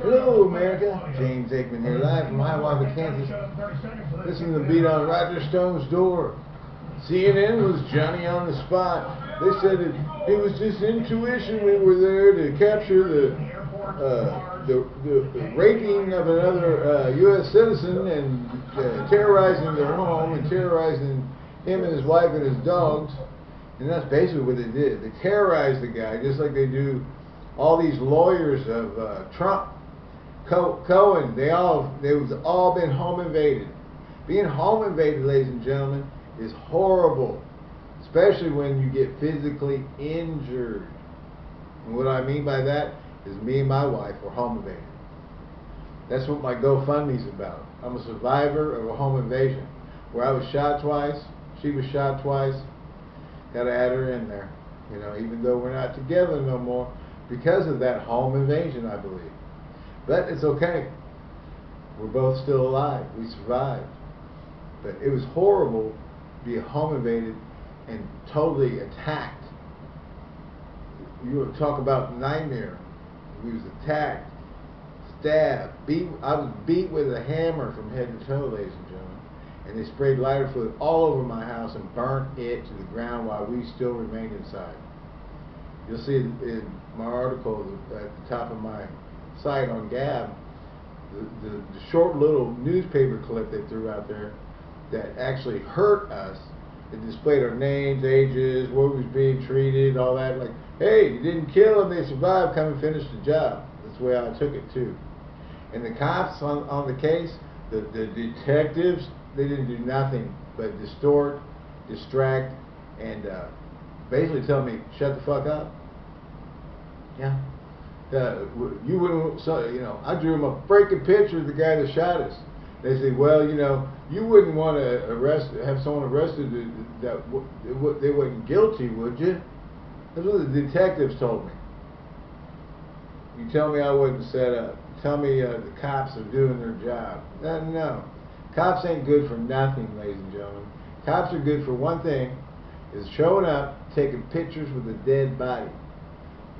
Hello, America. James Aikman here, live from Hiawatha, Kansas. Listen to the beat on Roger Stone's door. CNN was Johnny on the spot. They said it, it was just intuition. We were there to capture the uh, the, the, the raping of another uh, U.S. citizen and uh, terrorizing their home and terrorizing him and his wife and his dogs. And that's basically what they did. They terrorized the guy just like they do all these lawyers of uh, Trump, Co- Cohen. They all they've all been home invaded. Being home invaded, ladies and gentlemen, is horrible, especially when you get physically injured. And what I mean by that is me and my wife were home invaded. That's what my GoFundMe's about. I'm a survivor of a home invasion where I was shot twice, she was shot twice. Got to add her in there. You know, even though we're not together no more because of that home invasion, I believe. But it's okay. We're both still alive. We survived. But it was horrible to be home invaded and totally attacked. You talk about nightmare. We was attacked, stabbed, beat. I was beat with a hammer from head to toe, ladies and gentlemen. And they sprayed lighter fluid all over my house and burnt it to the ground while we still remained inside. You'll see in my article at the top of my site on Gab, the, the, the short little newspaper clip they threw out there that actually hurt us. It displayed our names, ages, what we was being treated, all that. Like, hey, you didn't kill them, they survived, come and finish the job. That's the way I took it too. And the cops on, on the case, the, the detectives, they didn't do nothing but distort, distract, and uh, basically tell me, shut the fuck up. Yeah. Uh, you wouldn't, so, you know, I drew him a freaking picture of the guy that shot us. They said, well, you know, you wouldn't want to arrest, have someone arrested that, that they wasn't guilty, would you? That's what the detectives told me. You tell me I wasn't set up. Tell me uh, the cops are doing their job. No, no. Cops ain't good for nothing, ladies and gentlemen. Cops are good for one thing, is showing up, taking pictures with a dead body.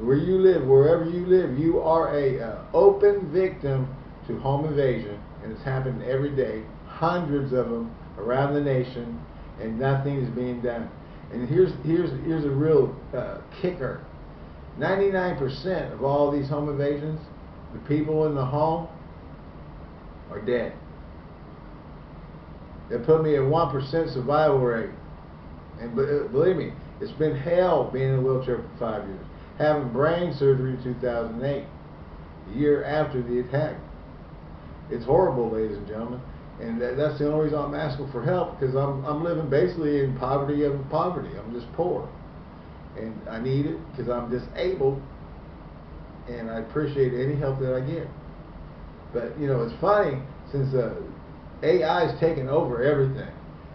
Where you live, wherever you live, you are a uh, open victim to home invasion, and it's happening every day, hundreds of them around the nation, and nothing is being done. And here's here's here's a real uh, kicker: 99% of all these home invasions, the people in the home are dead. They put me at 1% survival rate. And uh, believe me, it's been hell being in a wheelchair for five years. Having brain surgery in 2008, the year after the attack. It's horrible, ladies and gentlemen. And that, that's the only reason I'm asking for help because I'm, I'm living basically in poverty of poverty. I'm just poor. And I need it because I'm disabled. And I appreciate any help that I get. But, you know, it's funny since uh, AI is taking over everything.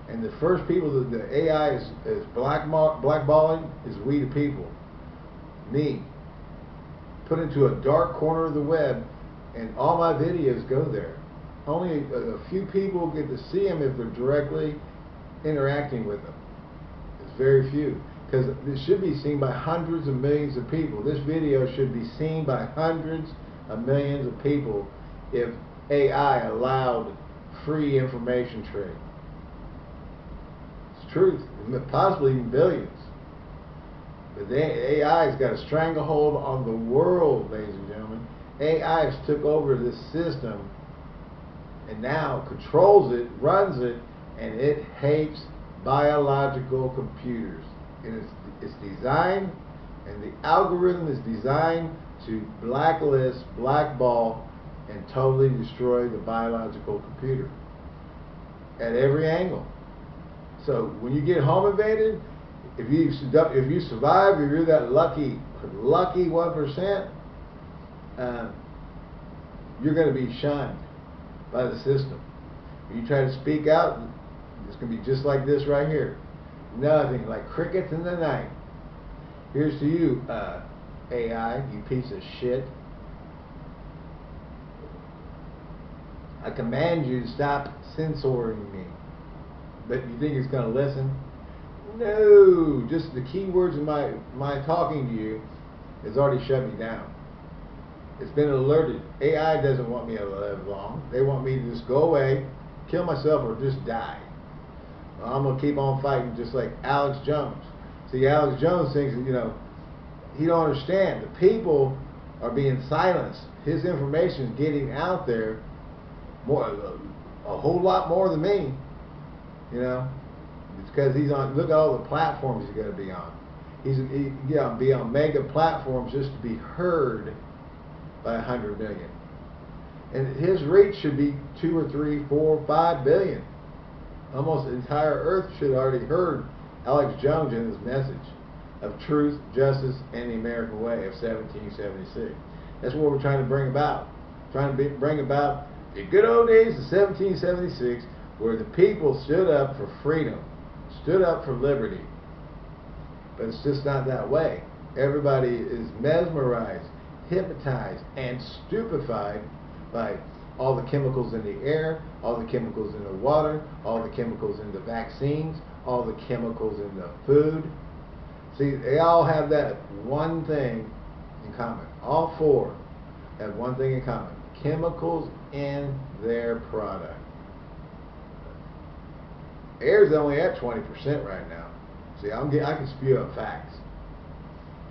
And the first people that the AI is, is black blackballing is we the people. Me. Put into a dark corner of the web and all my videos go there. Only a, a few people get to see them if they're directly interacting with them. It's very few. Because it should be seen by hundreds of millions of people. This video should be seen by hundreds of millions of people if AI allowed free information trade. It's truth, possibly even billions. The AI's got a stranglehold on the world, ladies and gentlemen. AI has took over this system and now controls it, runs it, and it hates biological computers. And it's, it's designed, and the algorithm is designed to blacklist, blackball, and totally destroy the biological computer at every angle. So when you get home invaded, if you if you survive, if you're that lucky lucky one percent, uh, you're going to be shunned by the system. If you try to speak out, it's going to be just like this right here. Nothing like crickets in the night. Here's to you, uh, AI, you piece of shit. I command you to stop censoring me. But you think it's going to listen? No, just the key words of my, my talking to you has already shut me down. It's been alerted. AI doesn't want me to live long. They want me to just go away, kill myself, or just die. I'm gonna keep on fighting, just like Alex Jones. See, Alex Jones thinks, you know, he don't understand. The people are being silenced. His information is getting out there more, a whole lot more than me. You know, because he's on. Look at all the platforms he's going to be on. He's he, yeah, be on mega platforms just to be heard by a hundred million. And his reach should be two or three, four, five billion. Almost entire Earth should already heard Alex Jones and his message of truth, justice, and the American way of 1776. That's what we're trying to bring about. Trying to be, bring about the good old days of 1776 where the people stood up for freedom, stood up for liberty. But it's just not that way. Everybody is mesmerized, hypnotized, and stupefied by all the chemicals in the air, all the chemicals in the water, all the chemicals in the vaccines, all the chemicals in the food. See, they all have that one thing in common. All four have one thing in common. Chemicals in their product. Air's only at 20% right now. See, I'm get, I can spew up facts.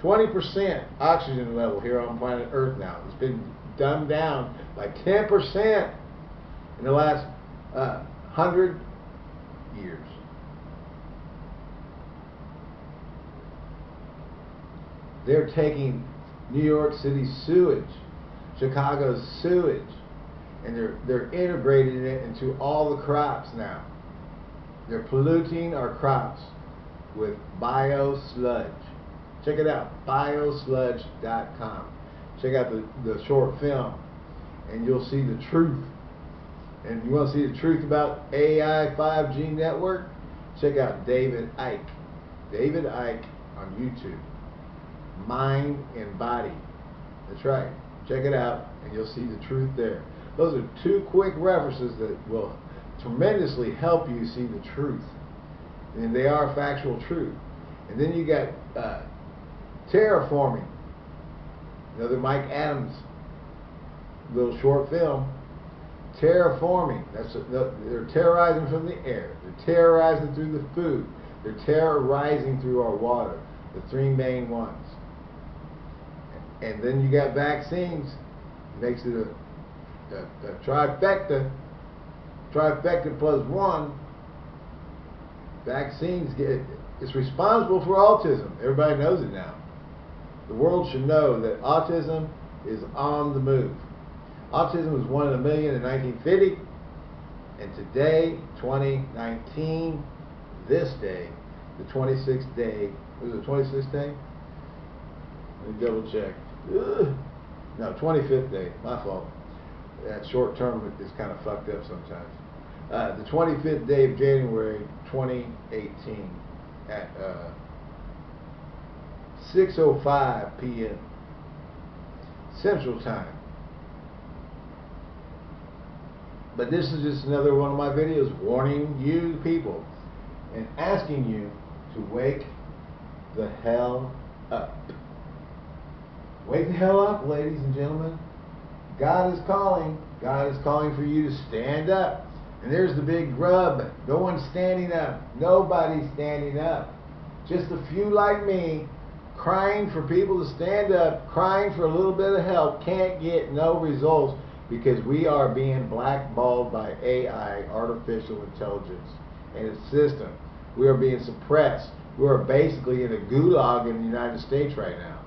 20% oxygen level here on planet Earth now. It's been dumbed down by 10% in the last uh, 100 years. They're taking New York City sewage, Chicago's sewage, and they're they're integrating it into all the crops now. They're polluting our crops with biosludge. Check it out, biosludge.com. Check out the, the short film, and you'll see the truth. And you want to see the truth about AI 5G network, check out David Icke. David Icke on YouTube. Mind and body. That's right. Check it out, and you'll see the truth there. Those are two quick references that will tremendously help you see the truth. And they are factual truth. And then you got uh, terraforming. Another Mike Adams little short film. Terraforming. That's a, they're terrorizing from the air. They're terrorizing through the food. They're terrorizing through our water. The three main ones. And then you got vaccines. Makes it a the, the trifecta, trifecta plus one, vaccines get, it's responsible for autism. Everybody knows it now. The world should know that autism is on the move. Autism was one in a million in 1950, and today, 2019, this day, the 26th day, was it 26th day? Let me double check. Ugh. No, 25th day, my fault that short term is kind of fucked up sometimes. Uh, the 25th day of January 2018 at uh, 6.05 p.m. Central Time. But this is just another one of my videos warning you people and asking you to wake the hell up. Wake the hell up, ladies and gentlemen. God is calling. God is calling for you to stand up. And there's the big grub. No one's standing up. Nobody's standing up. Just a few like me crying for people to stand up, crying for a little bit of help, can't get no results because we are being blackballed by AI, artificial intelligence, and its system. We are being suppressed. We are basically in a gulag in the United States right now.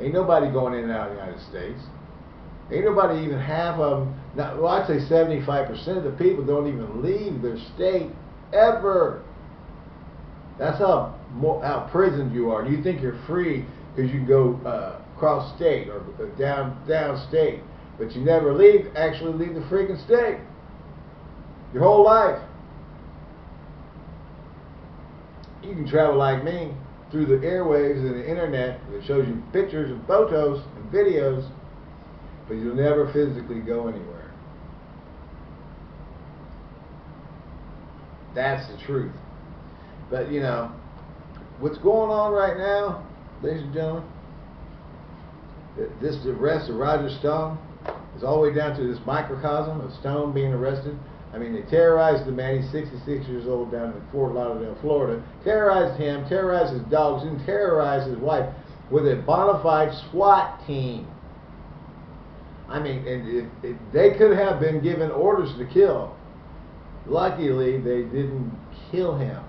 Ain't nobody going in and out of the United States. Ain't nobody even half of them. Not, well, I'd say 75% of the people don't even leave their state ever. That's how how prisoned you are. You think you're free because you can go uh, cross state or down down state, but you never leave. Actually, leave the freaking state. Your whole life. You can travel like me through the airwaves and the internet that shows you pictures and photos and videos but you'll never physically go anywhere. That's the truth. But you know, what's going on right now, ladies and gentlemen, this arrest of Roger Stone is all the way down to this microcosm of Stone being arrested. I mean, they terrorized the man. He's 66 years old down in Fort Lauderdale, Florida. Terrorized him, terrorized his dogs, and terrorized his wife with a bona fide SWAT team. I mean, and if, if they could have been given orders to kill. Luckily, they didn't kill him.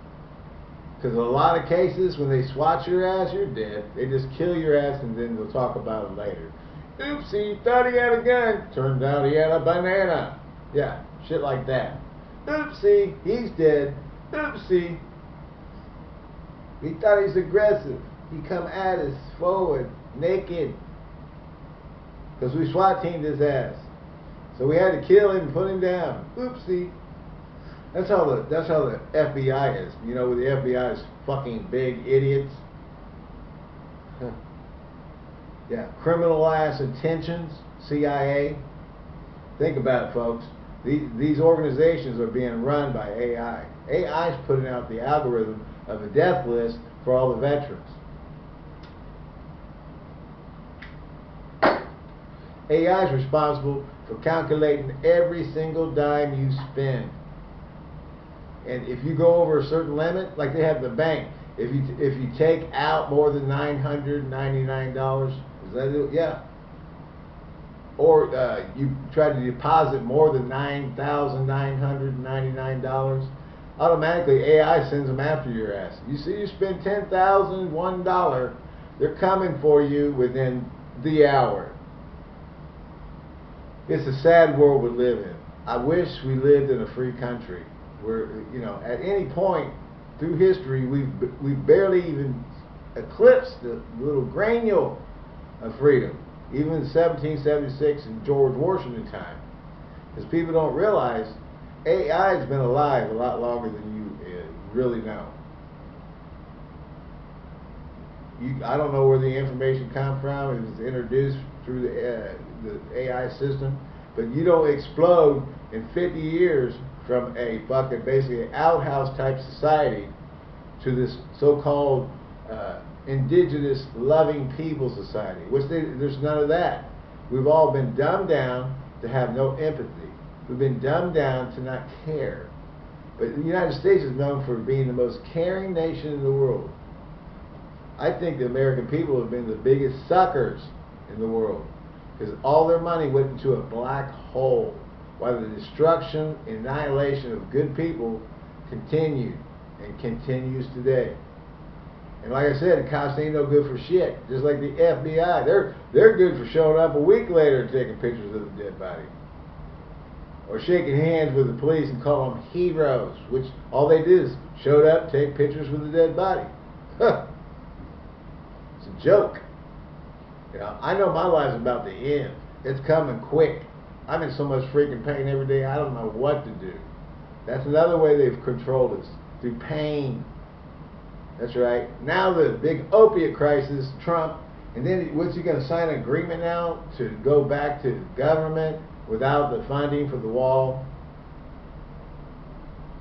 Because a lot of cases, when they swat your ass, you're dead. They just kill your ass and then we'll talk about it later. Oopsie, thought he had a gun. Turned out he had a banana. Yeah, shit like that. Oopsie, he's dead. Oopsie. He thought he's aggressive. He come at us forward, naked. Because we SWAT teamed his ass. So we had to kill him and put him down. Oopsie. That's how the that's how the FBI is. You know, the FBI is fucking big idiots. yeah, criminal ass intentions, CIA. Think about it, folks. These these organizations are being run by AI. AI is putting out the algorithm of a death list for all the veterans. AI is responsible for calculating every single dime you spend. And if you go over a certain limit, like they have the bank, if you if you take out more than nine hundred ninety nine dollars, is that it? Yeah. Or uh, you try to deposit more than nine thousand nine hundred ninety nine dollars, automatically AI sends them after your ass. You see, you spend ten thousand one dollar, they're coming for you within the hour. It's a sad world we live in. I wish we lived in a free country where, you know, at any point through history, we've we've barely even eclipsed the little granule of freedom, even in 1776 in George Washington time, because people don't realize AI has been alive a lot longer than you uh, really know. You, I don't know where the information comes from. It was introduced through the, uh, the AI system, but you don't explode in 50 years from a fucking basically outhouse type society to this so-called uh, indigenous loving people society, which they, there's none of that. We've all been dumbed down to have no empathy. We've been dumbed down to not care. But the United States is known for being the most caring nation in the world. I think the American people have been the biggest suckers in the world because all their money went into a black hole while the destruction and annihilation of good people continued and continues today. And like I said, cops ain't no good for shit. Just like the FBI, they're they're good for showing up a week later and taking pictures of the dead body, or shaking hands with the police and call them heroes, which all they did is showed up, take pictures with the dead body. It's a joke. You know, I know my life's about to end. It's coming quick. I'm in so much freaking pain every day, I don't know what to do. That's another way they've controlled us, through pain. That's right. Now the big opiate crisis, Trump, and then what's he going to sign an agreement now to go back to government without the funding for the wall?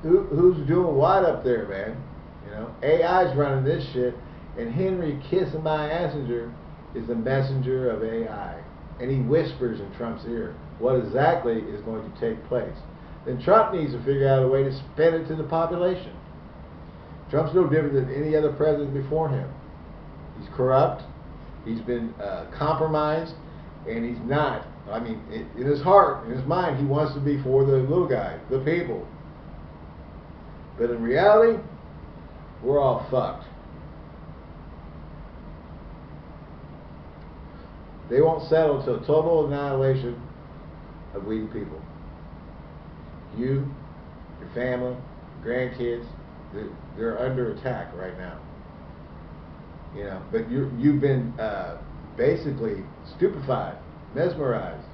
Who, who's doing what up there, man? You know, AI's running this shit, and Henry Kissinger is the messenger of AI, and he whispers in Trump's ear what exactly is going to take place. Then Trump needs to figure out a way to spend it to the population. Trump's no different than any other president before him. He's corrupt, he's been uh, compromised, and he's not. I mean, in his heart, in his mind, he wants to be for the little guy, the people. But in reality, we're all fucked. They won't settle until total annihilation of we the people. You, your family, grandkids, they're, they're under attack right now. You know, but you you've been uh, basically stupefied, mesmerized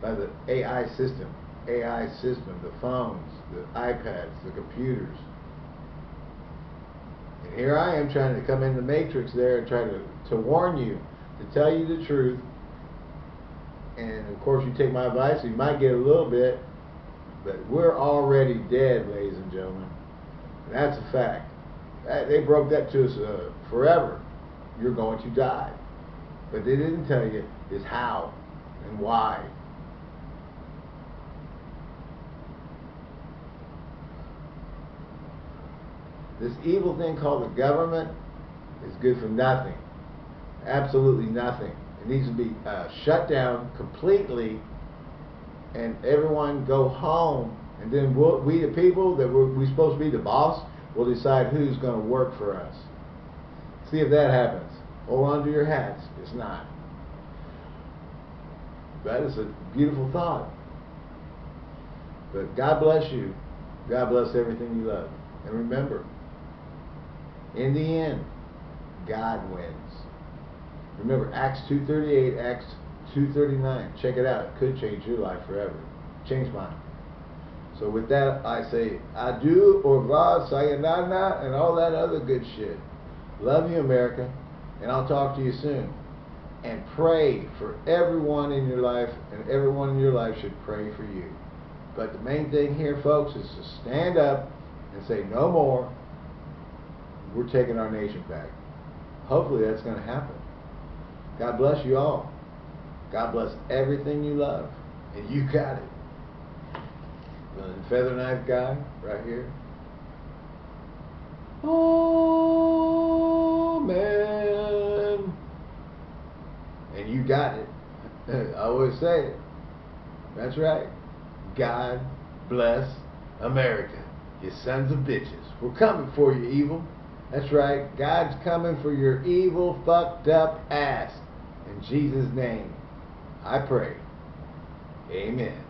by the AI system, AI system, the phones, the iPads, the computers. And here I am trying to come in the matrix there and try to, to warn you, to tell you the truth, and of course you take my advice, you might get a little bit, but we're already dead, ladies and gentlemen. That's a fact. They broke that to us uh, forever. You're going to die. But they didn't tell you is how and why. This evil thing called the government is good for nothing. Absolutely nothing. Needs to be uh, shut down completely and everyone go home and then we'll, we the people that we're, we're supposed to be the boss will decide who's going to work for us. See if that happens. Hold on to your hats. It's not. That is a beautiful thought. But God bless you. God bless everything you love. And remember, in the end, God wins. Remember, Acts 2.38, Acts 2.39. Check it out. It could change your life forever. Change mine. So with that, I say adieu, au revoir, sayonara, and all that other good shit. Love you, America, and I'll talk to you soon. And pray for everyone in your life, and everyone in your life should pray for you. But the main thing here, folks, is to stand up and say, no more. We're taking our nation back. Hopefully that's going to happen. God bless you all. God bless everything you love. And you got it. The feather knife guy, right here. Oh, man. And you got it. I always say it. That's right. God bless America. You sons of bitches. We're coming for you, evil. That's right. God's coming for your evil, fucked up ass. In Jesus' name, I pray. Amen.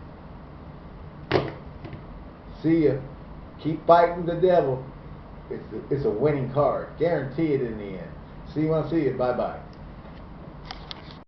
See ya. Keep fighting the devil. It's a, it's a winning card. Guarantee it in the end. See you when I see you. Bye bye.